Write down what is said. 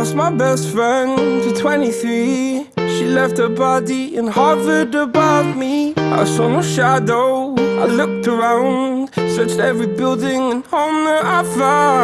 lost my best friend to 23 She left her body and hovered above me. I saw no shadow, I looked around Searched every building and home that I found.